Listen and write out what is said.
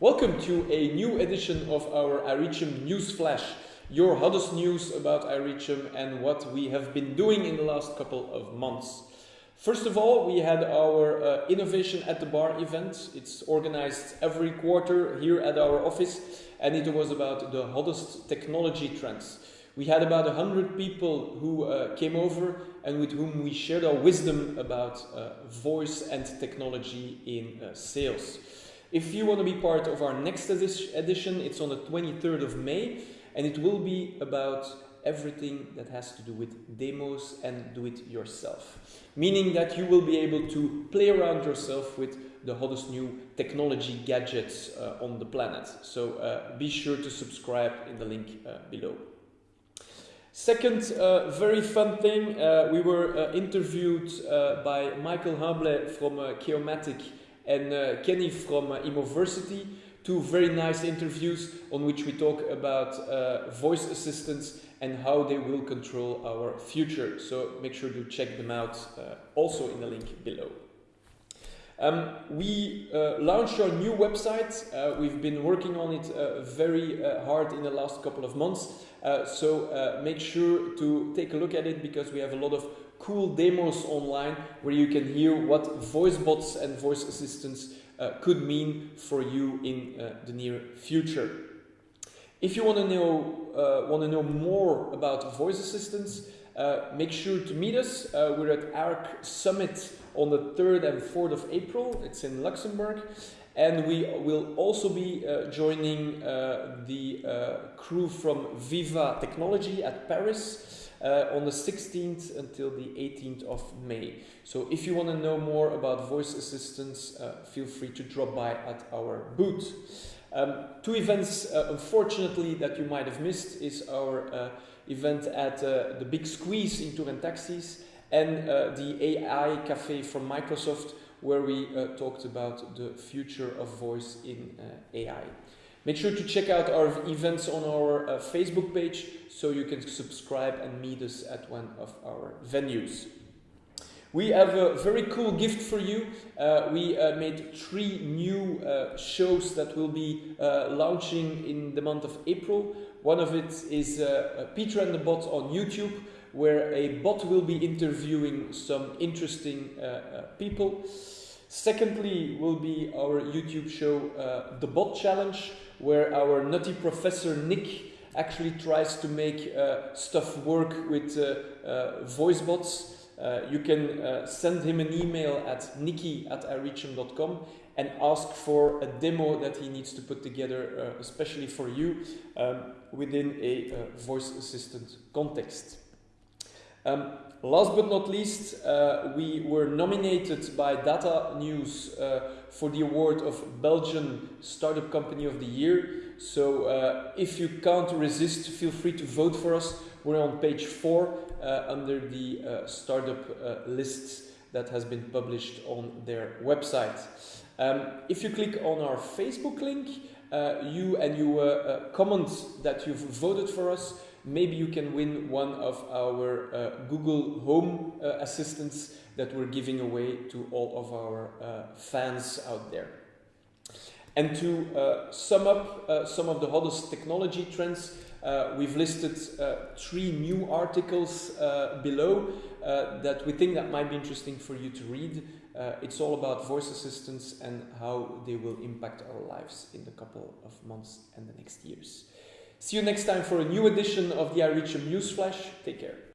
Welcome to a new edition of our iReachm News Flash, your hottest news about iReachm and what we have been doing in the last couple of months. First of all, we had our uh, Innovation at the Bar event. It's organized every quarter here at our office and it was about the hottest technology trends. We had about 100 people who uh, came over and with whom we shared our wisdom about uh, voice and technology in uh, sales. If you want to be part of our next edition, it's on the 23rd of May and it will be about everything that has to do with demos and do it yourself. Meaning that you will be able to play around yourself with the hottest new technology gadgets uh, on the planet. So uh, be sure to subscribe in the link uh, below. Second uh, very fun thing, uh, we were uh, interviewed by Michael Hable from Geomatic and uh, Kenny from uh, Imoversity. Two very nice interviews on which we talk about uh, voice assistants and how they will control our future. So make sure to check them out uh, also in the link below. Um, we uh, launched our new website. Uh, we've been working on it uh, very uh, hard in the last couple of months. Uh, so make sure to take a look at it because we have a lot of cool demos online where you can hear what voice bots and voice assistants uh, could mean for you in uh, the near future. If you want to know uh, want to know more about voice assistants, uh, make sure to meet us. Uh, we're at ARC Summit on the 3rd and 4th of April. It's in Luxembourg. And we will also be uh, joining the crew from Viva Technology at Paris uh, on the 16th until the 18th of May. So if you want to know more about voice assistants, uh, feel free to drop by at our booth. Um, two events, uh, unfortunately, that you might have missed is our uh, event at uh, the Big Squeeze in Tour Taxis and uh, the AI Cafe from Microsoft where we talked about the future of voice in AI. Make sure to check out our events on our uh, Facebook page so you can subscribe and meet us at one of our venues. We have a very cool gift for you. Uh, we uh, made three new uh, shows that will be uh, launching in the month of April. One of it is uh, Peter and the Bot on YouTube, where a bot will be interviewing some interesting people. Secondly, will be our YouTube show, The Bot Challenge, where our nutty professor Nick actually tries to make uh, stuff work with uh, uh, voice bots. Uh, you can uh, send him an email at nicky at ireachm.com and ask for a demo that he needs to put together, uh, especially for you, um, within a voice assistant context. Um, last but not least, uh, we were nominated by Data News uh, for the award of Belgian Startup Company of the Year. So uh, if you can't resist, feel free to vote for us. We're on page four uh, under the uh, startup uh, lists that has been published on their website. Um, if you click on our Facebook link, you and you comment that you've voted for us, maybe you can win one of our uh, Google Home uh, assistants that we're giving away to all of our uh, fans out there. And to uh, sum up uh, some of the hottest technology trends, uh, we've listed uh, three new articles uh, below uh, that we think that might be interesting for you to read. it's all about voice assistants and how they will impact our lives in the couple of months and the next years. See you next time for a new edition of the iReachm Newsflash. Take care.